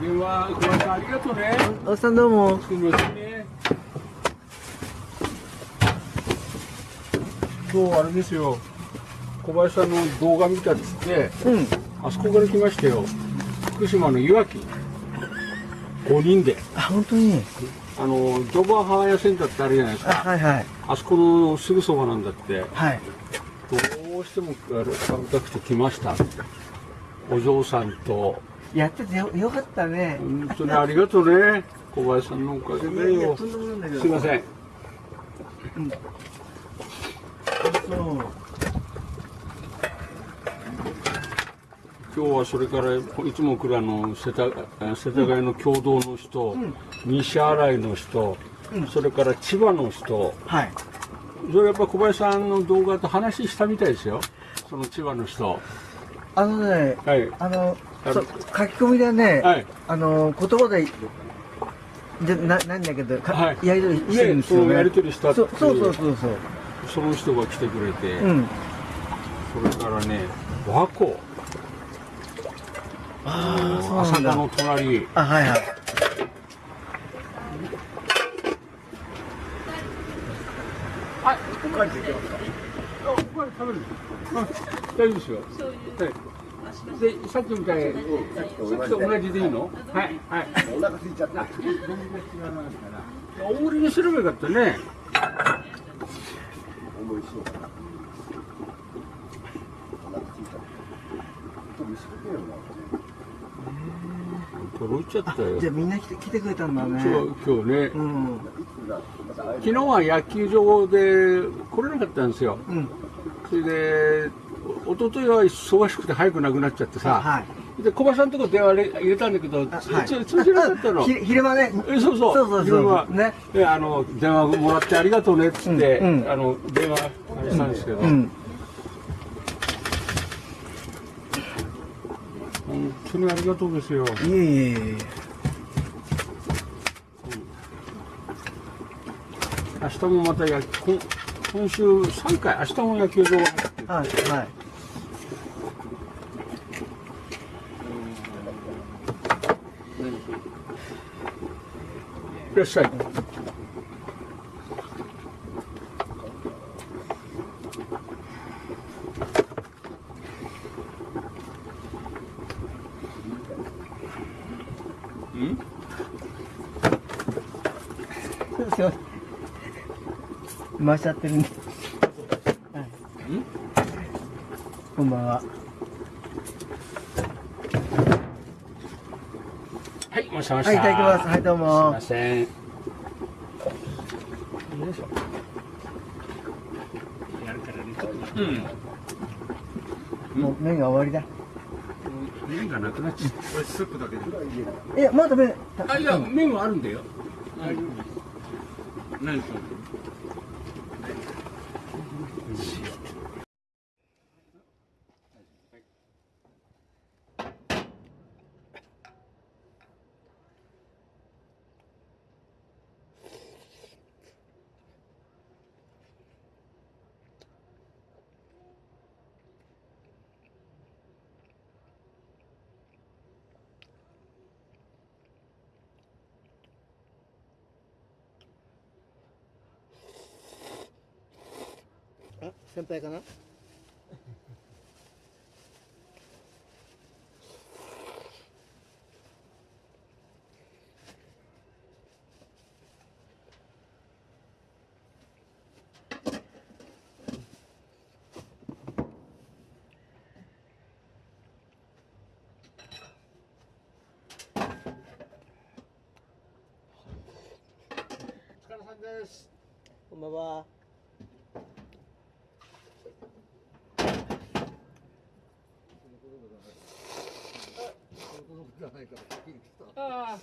電話小林さんありがとうねおっさんどうも。すみませんね今日あれですよ小林さんの動画見たっつってうん。あそこから来ましたよ福島のいわき5人であ、本当に？あのドバハーヤセンターってあるじゃないですあ、かはいはい。あそこのすぐそばなんだってはい。どうしても食べたくて来ましたお嬢さんとやっててよよかったね。本当にありがとうね。小林さんのおかげでよ。すいません。そう。今日はそれからいつも来るあの世田世田谷の共同の人、西新井の人、それから千葉の人。はい。それやっぱ小林さんの動画と話したみたいですよ。その千葉の人。あのね、はい。あの、書き込みでね、はいあの、言葉で、でななんだけど、かはいやりとりしてるんですよね。ねやりとりしたっていうそうそうそうそうその人が来てくれて、うん。それからね和光ああ、そうなんだ。朝霞の隣あ、はいはい。はい、おかわりできますか。あ、おかわり食べる。あ、大丈夫ですよ。はい。で、さっきみたいに、さっきと同じでいいの？はい、はい。お腹空いちゃった。大盛りにすればよかったね。うかな。お腹空いちゃった。飛びすぎてるな。届いちゃったよ。じゃあみんな来て来てくれたんだね。今日、今日ね。うん。昨日は野球場で来れなかったんですよ。うん。それで、お一昨日は忙しくて早くなくなっちゃってさ。はい。で、小林さんのとこ電話入れたんだけど、はいつ通じなかったの。ひ昼間ね。えそうそうそうそう昼間。ね。であの電話もらってありがとうねっつって、うんうんあの電話したんですけど、うん。本当にありがとうですよ。いえいえいえ。明日もまた野今今週3回明日も野球場が入ってるはいはい。いらっしゃい。うんすいません。回しちゃってるんで。はい。こんばんは。はい、お待ちしてました。はい、いただきます。はい、どうすいもま。せん。よいしょ。やるからね。うん。もう麺が終わりだ。麺がなくなっちゃっこれスープだけで。いや、まだ麺。た。あ、いや、麺はあるんだよ。何それ。あ、先輩かな？お疲れさんです。こんばんは。Think Ah.